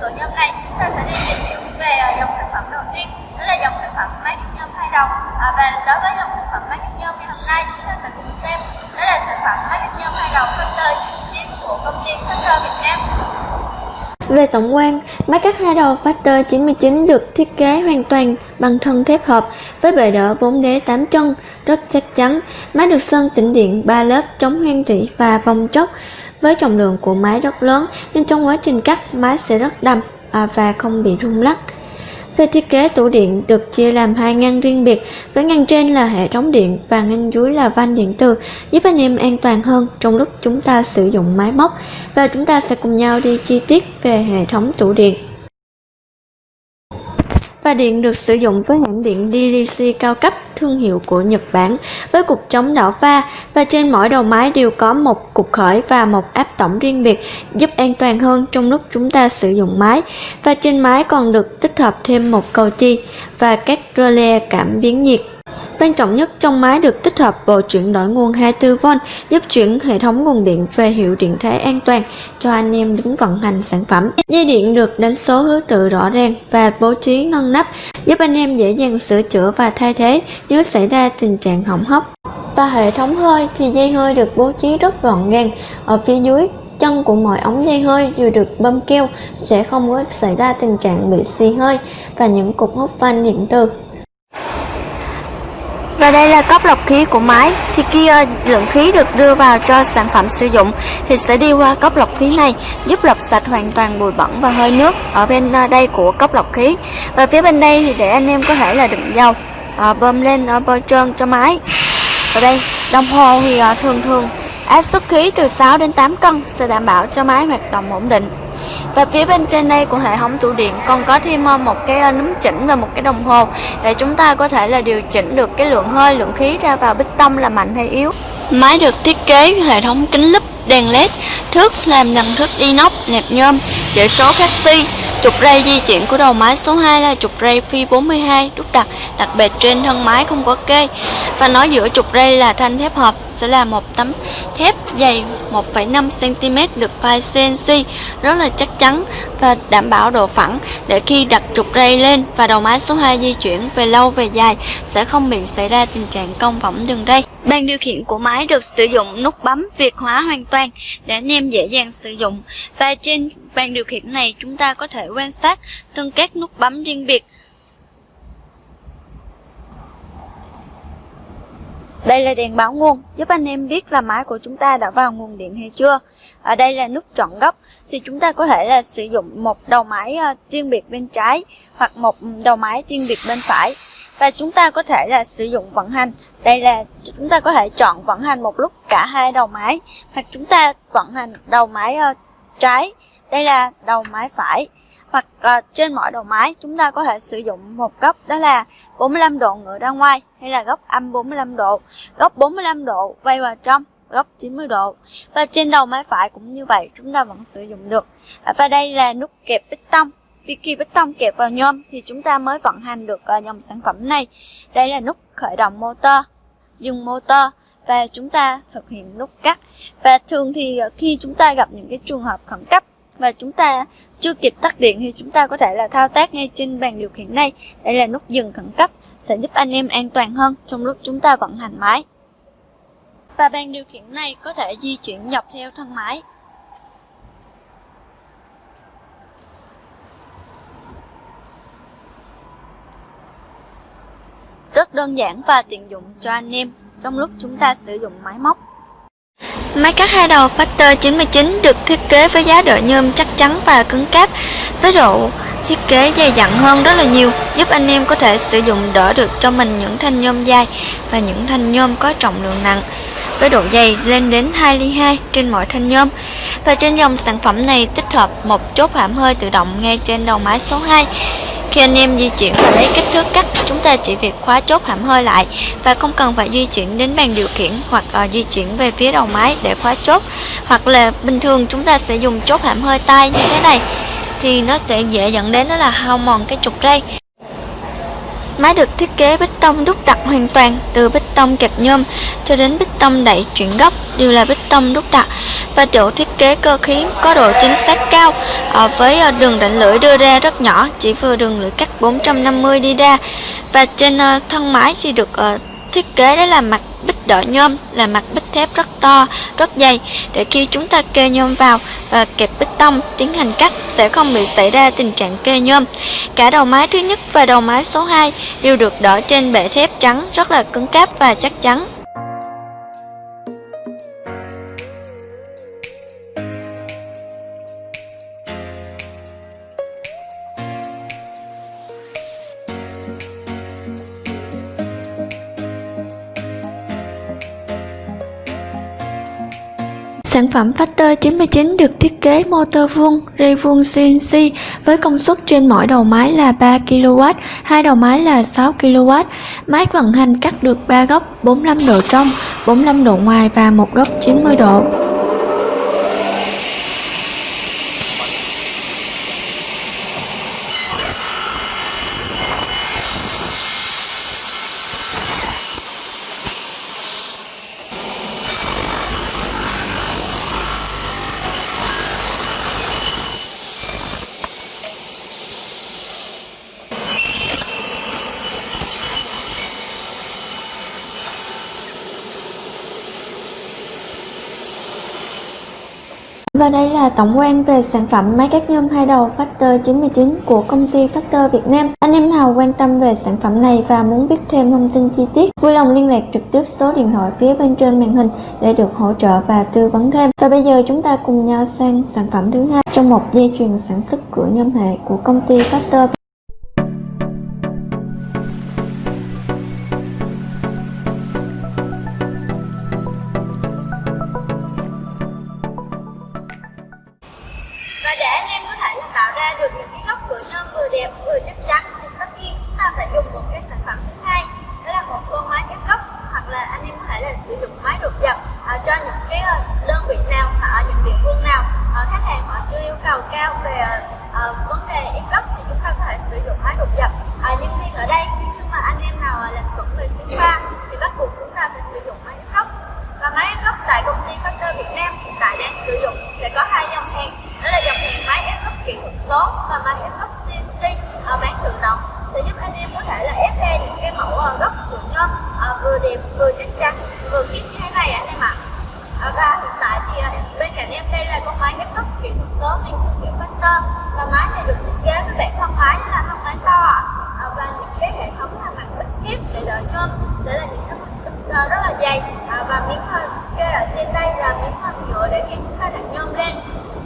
cửa nhôm này chúng ta sẽ đi tìm hiểu về à, dòng sản phẩm đầu tiên đó là dòng sản phẩm máy cắt nhôm hai đầu à, và đối với dòng sản phẩm máy cắt nhôm ngày hôm nay chúng ta sẽ cùng xem đó là sản phẩm máy cắt nhôm hai đầu Factor 99 của công ty Factor Việt Nam về tổng quan, máy cắt hai đầu Factor 99 được thiết kế hoàn toàn bằng thân thép hợp với bề đỡ 4 đế 8 chân, rất chắc chắn. Máy được sơn tĩnh điện 3 lớp chống hoen rỉ và vòng chốc. Với trọng lượng của máy rất lớn nên trong quá trình cắt máy sẽ rất đầm à, và không bị rung lắc. Về thiết kế tủ điện được chia làm hai ngăn riêng biệt, với ngăn trên là hệ thống điện và ngăn dưới là van điện từ, giúp anh em an toàn hơn trong lúc chúng ta sử dụng máy móc. Và chúng ta sẽ cùng nhau đi chi tiết về hệ thống tủ điện. Và điện được sử dụng với hãng điện DDC cao cấp, thương hiệu của Nhật Bản, với cục chống đảo pha. Và trên mỗi đầu máy đều có một cục khởi và một áp tổng riêng biệt, giúp an toàn hơn trong lúc chúng ta sử dụng máy. Và trên máy còn được tích hợp thêm một cầu chi và các relay cảm biến nhiệt. Quan trọng nhất trong máy được tích hợp bộ chuyển đổi nguồn 24V giúp chuyển hệ thống nguồn điện về hiệu điện thế an toàn cho anh em đứng vận hành sản phẩm. Dây điện được đánh số thứ tự rõ ràng và bố trí ngăn nắp, giúp anh em dễ dàng sửa chữa và thay thế nếu xảy ra tình trạng hỏng hóc. Và hệ thống hơi thì dây hơi được bố trí rất gọn gàng ở phía dưới, chân của mọi ống dây hơi đều được bơm keo sẽ không có xảy ra tình trạng bị xì hơi và những cục hút van điện từ và đây là cốc lọc khí của máy. Thì khi lượng khí được đưa vào cho sản phẩm sử dụng thì sẽ đi qua cốc lọc khí này, giúp lọc sạch hoàn toàn bụi bẩn và hơi nước ở bên ờ, đây của cốc lọc khí. Và phía bên đây thì để anh em có thể là đựng dầu ờ, bơm lên ở bôi trơn cho máy. Ở đây, đồng hồ thì thường thường áp suất khí từ 6 đến 8 cân sẽ đảm bảo cho máy hoạt động ổn định và phía bên trên đây của hệ thống tủ điện còn có thêm ờ, một cái ờ, núm chỉnh và một cái đồng hồ để chúng ta có thể là điều chỉnh được cái lượng hơi lượng khí ra vào bích tông là mạnh hay yếu máy được thiết kế hệ thống kính lúp đèn led thước làm bằng thước inox nẹp nhôm chỉ số canxi Trục ray di chuyển của đầu máy số 2 là trục ray phi 42 đúc đặt, đặc biệt trên thân máy không có kê. Và nói giữa trục ray là thanh thép hợp sẽ là một tấm thép dày 1,5cm được phai CNC rất là chắc chắn và đảm bảo độ phẳng để khi đặt trục ray lên và đầu máy số 2 di chuyển về lâu về dài sẽ không bị xảy ra tình trạng cong võng đường ray. Bàn điều khiển của máy được sử dụng nút bấm Việt hóa hoàn toàn để anh em dễ dàng sử dụng và trên bàn điều khiển này chúng ta có thể quan sát từng các nút bấm riêng biệt Đây là đèn báo nguồn, giúp anh em biết là máy của chúng ta đã vào nguồn điện hay chưa. Ở đây là nút chọn góc, thì chúng ta có thể là sử dụng một đầu máy ờ, riêng biệt bên trái hoặc một đầu máy riêng biệt bên phải. Và chúng ta có thể là sử dụng vận hành. Đây là chúng ta có thể chọn vận hành một lúc cả hai đầu máy, hoặc chúng ta vận hành đầu máy ờ, trái. Đây là đầu máy phải. Hoặc uh, trên mọi đầu máy chúng ta có thể sử dụng một góc đó là 45 độ ngửa ra ngoài hay là góc âm 45 độ. Góc 45 độ quay vào trong góc 90 độ. Và trên đầu máy phải cũng như vậy chúng ta vẫn sử dụng được. À, và đây là nút kẹp bích tông. Vì khi bích tông kẹp vào nhôm thì chúng ta mới vận hành được uh, dòng sản phẩm này. Đây là nút khởi động motor dùng motor và chúng ta thực hiện nút cắt. Và thường thì khi chúng ta gặp những cái trường hợp khẩn cấp và chúng ta chưa kịp tắt điện thì chúng ta có thể là thao tác ngay trên bàn điều khiển này. Đây là nút dừng khẩn cấp, sẽ giúp anh em an toàn hơn trong lúc chúng ta vận hành máy. Và bàn điều khiển này có thể di chuyển dọc theo thân máy. Rất đơn giản và tiện dụng cho anh em trong lúc chúng ta sử dụng máy móc. Máy cắt hai đầu Factor 99 được thiết kế với giá đỡ nhôm chắc chắn và cứng cáp với độ thiết kế dày dặn hơn rất là nhiều, giúp anh em có thể sử dụng đỡ được cho mình những thanh nhôm dài và những thanh nhôm có trọng lượng nặng với độ dày lên đến 2 ly 2 trên mỗi thanh nhôm. Và trên dòng sản phẩm này tích hợp một chốt hãm hơi tự động ngay trên đầu máy số 2. Khi anh em di chuyển và lấy kích thước cắt, chúng ta chỉ việc khóa chốt hãm hơi lại và không cần phải di chuyển đến bàn điều khiển hoặc uh, di chuyển về phía đầu máy để khóa chốt. Hoặc là bình thường chúng ta sẽ dùng chốt hãm hơi tay như thế này thì nó sẽ dễ dẫn đến đó là hao mòn cái trục ray Máy được thiết kế bích tông đúc đặc hoàn toàn từ bích tông kẹp nhôm cho đến bích tông đẩy chuyển góc, đều là bích tông đúc đặc và chỗ thiết kế cơ khí có độ chính xác cao ở với ờ, đường rãnh lưỡi đưa ra rất nhỏ, chỉ vừa đường lưỡi cắt 450 đi ra. Và trên ờ, thân máy thì được thiết kế đó là mặt bích đỡ nhôm là mặt bích thép rất to, rất dày để khi chúng ta kê nhôm vào và kẹp bích tông tiến hành cắt sẽ không bị xảy ra tình trạng kê nhôm. Cả đầu máy thứ nhất và đầu máy số 2 đều được đỡ trên bệ thép trắng rất là cứng cáp và chắc chắn. Sản phẩm Factor 99 được thiết kế motor vuông, ray vuông CNC với công suất trên mỗi đầu máy là 3 kW, hai đầu máy là 6 kW. Máy vận hành cắt được 3 góc 45 độ trong, 45 độ ngoài và một góc 90 độ. Và đây là tổng quan về sản phẩm máy cắt nhôm hai đầu Factor 99 của công ty Factor Việt Nam. Anh em nào quan tâm về sản phẩm này và muốn biết thêm thông tin chi tiết, vui lòng liên lạc trực tiếp số điện thoại phía bên trên màn hình để được hỗ trợ và tư vấn thêm. Và bây giờ chúng ta cùng nhau sang sản phẩm thứ hai trong một dây chuyền sản xuất cửa nhôm hệ của công ty Factor cao về ờ, vấn đề ép góc thì chúng ta có thể sử dụng máy đột dập à, nhưng viên ở đây nhưng mà anh em nào làm chuẩn về sinh ba thì bắt buộc chúng ta phải sử dụng máy ép góc và máy ép góc tại công ty Factor Việt Nam hiện tại đang sử dụng sẽ có hai dòng hàng. Đó là dòng hàng máy ép góc kỹ thuật số và máy ép thương và máy này được thiết kế với bản thân máy là thân máy to ạ. À, và những cái hệ thống là mặt bích thép để đỡ nhôm để là những cái mặt rất là dày. À, và miếng kê ở trên đây là miếng nhựa để khi chúng ta đặt nhôm lên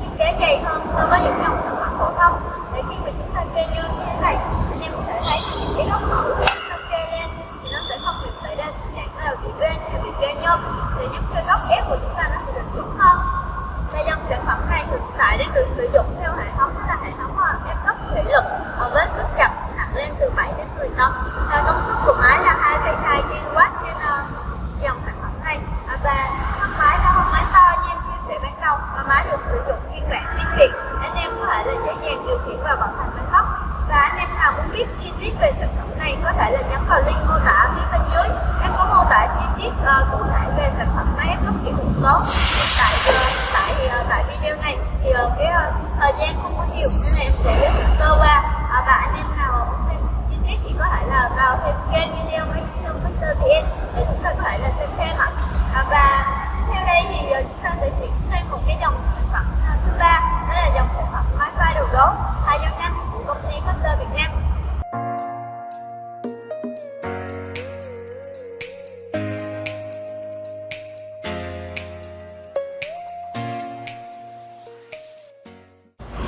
thiết kế dày hơn so với những dòng sản phẩm phổ thông. Để khi mà chúng ta kê nhôm như thế này anh em có thể thấy những cái góc mẫu của chúng ta kê lên thì nó sẽ không bị xảy ra tình trạng là bị bên hay bị kê nhôm. Để giúp cho góc ép của chúng ta nó sẽ được đúng hơn. Và dòng sản phẩm này được xài để được sử dụng có vào link mô tả phía bên dưới. Em có mô tả chi tiết uh, cụ thể về sản phẩm máy ép góc kỹ thuật số hiện tại uh, tại uh, tại video này. Thì uh, cái uh, thời gian không có nhiều nên là em sẽ giới thiệu sơ qua. Uh, và anh em nào muốn xem chi tiết thì có thể là vào thêm kênh video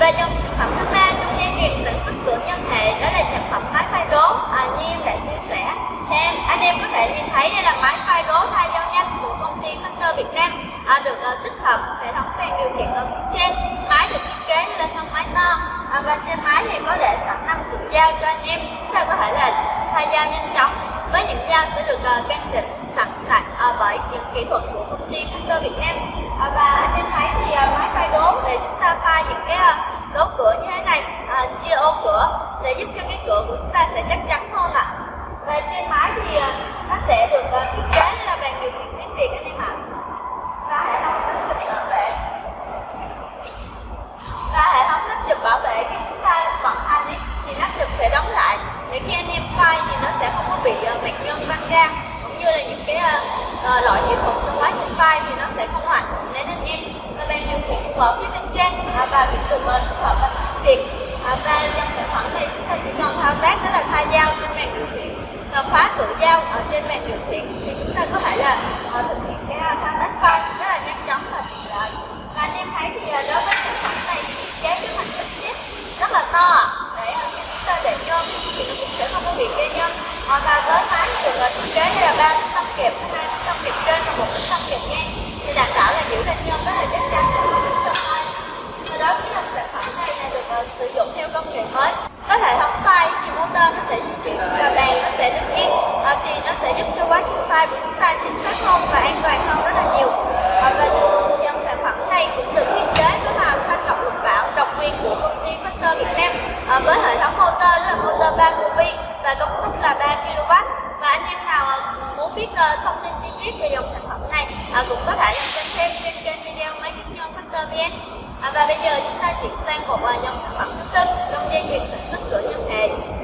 và dòng sản phẩm thứ ba trong dây chuyền sản xuất cửa nhân hệ đó là sản phẩm máy phai đố à, như em đã chia sẻ thì em anh em có thể nhìn thấy đây là máy phai đố thay dao nhanh của công ty Hunter Việt Nam à, được uh, tích hợp hệ thống đèn điều khiển ở phía trên. Máy được thiết kế lên thân máy non à, và trên máy thì có để sẵn năm cụm dao cho anh em. Chúng ta có thể là thay dao nhanh chóng. Với những dao sẽ được uh, căn chỉnh sẵn tại uh, à, bởi những kỹ thuật của công ty Hunter Việt Nam. À, và anh em thấy thì à, máy phai đố để chúng ta phai những cái đố cửa động tác đó là thay dao trên bàn điều khiển và khóa cửa dao ở trên bàn điều khiển thì chúng ta có thể là uh, thực hiện cái à, thao tác phay rất là nhanh chóng và tiện lợi. Và anh em thấy thì uh, đối với sản phẩm này thì thiết kế cái mặt trực tiếp rất là to để uh, khi chúng ta để nhôm thì nó cũng sẽ không có bị gây nhôm. Uh, và với máy được uh, thiết kế là ba tấm kẹp hai tấm kẹp trên và một tấm kẹp ngang thì đảm bảo là giữ được nhôm rất là chắc chắn để không bị sập hơi và đối với dòng sản phẩm này là được uh, sử dụng theo công nghệ mới có hệ thống phay nó sẽ di chuyển và bàn nó sẽ đứng yên à, thì nó sẽ giúp cho quá trình phay của chúng ta chính xác hơn và an toàn hơn rất là nhiều. À, và dòng sản phẩm này cũng được thiết kế với là xanh ngọc lục bảo độc quyền của công ty Factor Việt Nam à, với hệ thống motor là motor 3 vi và công suất là 3 kW. Và anh em nào ờ, muốn biết uh, thông tin chi tiết về dòng sản phẩm này à, cũng có thể lên xem thêm trên kênh video máy tính doanh Factor VN. À, và bây giờ chúng ta chuyển sang một dòng sản phẩm thứ tư trong dây chuyền sản xuất cửa nhân hệ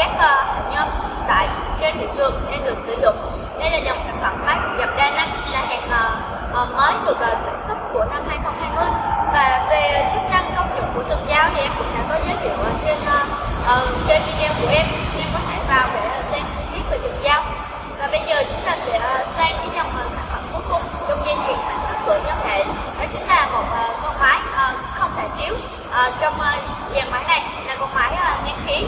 các ờ, uh, nhôm tại trên thị trường đang được sử dụng. Đây là dòng sản phẩm máy dập đa năng là hàng uh, uh, mới được uh, sản xuất của năm 2020 và về chức năng công dụng của từng dao thì em cũng đã có giới thiệu ở trên uh, uh, trên video của em. Em có thể vào để xem chi tiết về từng dao và bây giờ chúng ta sẽ uh, sang cái dòng uh, sản phẩm cuối cùng. Trong dây chuyền sản xuất của nhóm hệ đó chính là một uh, con máy uh, không thể thiếu uh, trong uh, dàn máy này là con máy uh, nén khí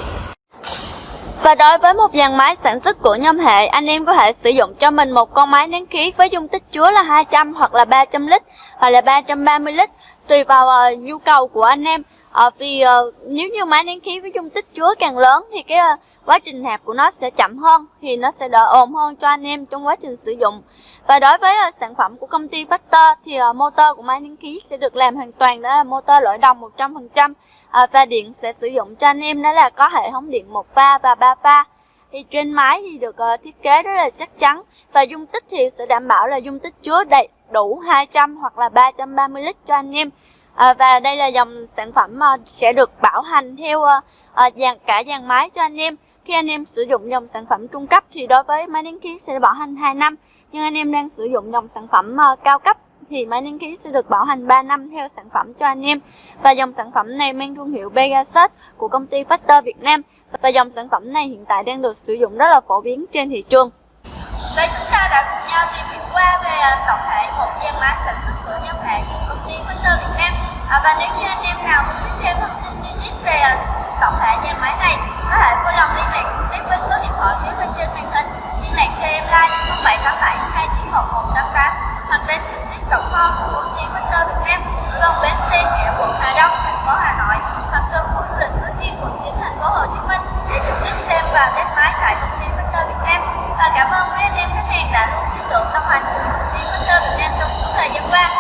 và đối với một dàn máy sản xuất của nhóm hệ, anh em có thể sử dụng cho mình một con máy nén khí với dung tích chứa là 200 hoặc là 300 lít hoặc là 330 lít tùy vào uh, nhu cầu của anh em à, vì à, nếu như máy nén khí với dung tích chứa càng lớn thì cái à, quá trình nạp của nó sẽ chậm hơn thì nó sẽ đỡ ồn hơn cho anh em trong quá trình sử dụng. Và đối với à, sản phẩm của công ty Factor thì à, motor của máy nén khí sẽ được làm hoàn toàn đó là motor loại đồng 100% à, và điện sẽ sử dụng cho anh em đó là có hệ thống điện một pha và ba pha thì trên máy thì được uh, thiết kế rất là chắc chắn và dung tích thì sẽ đảm bảo là dung tích chứa đầy đủ 200 hoặc là 330 lít cho anh em à, và đây là dòng sản phẩm uh, sẽ được bảo hành theo uh, dàn cả dàn máy cho anh em. Khi anh em sử dụng dòng sản phẩm trung cấp thì đối với máy nén khí sẽ bảo hành 2 năm. Nhưng anh em đang sử dụng dòng sản phẩm uh, cao cấp thì máy nén khí sẽ được bảo hành 3 năm theo sản phẩm cho anh em. Và dòng sản phẩm này mang thương hiệu Pegasus của công ty Factor Việt Nam. Và dòng sản phẩm này hiện tại đang được sử dụng rất là phổ biến trên thị trường. Đây chúng ta đã cùng nhau tìm hiểu qua về tổng thể một dàn máy sản xuất của nhóm hàng của công ty Factor Việt Nam à, và nếu như anh em nào muốn biết thêm thông tin chi tiết về tổng thể dàn máy này có thể vui lòng liên lạc trực tiếp với số điện thoại phía bên trên màn hình. Liên lạc cho em like 0787 291 188 hoặc đến trực tiếp tổng kho của công ty Factor Việt Nam ở gần bến xe nghĩa quận Hà Đông, thành phố Hà Nội hoặc gần khu du lịch Suối Tiên, quận 9, thành phố Hồ Chí Minh. Để trực tiếp xem và test máy tại công ty Factor Việt Nam. Và cảm ơn quý anh em khách hàng đã luôn tin tưởng đồng hành cùng công ty Factor Việt Nam trong suốt thời gian qua.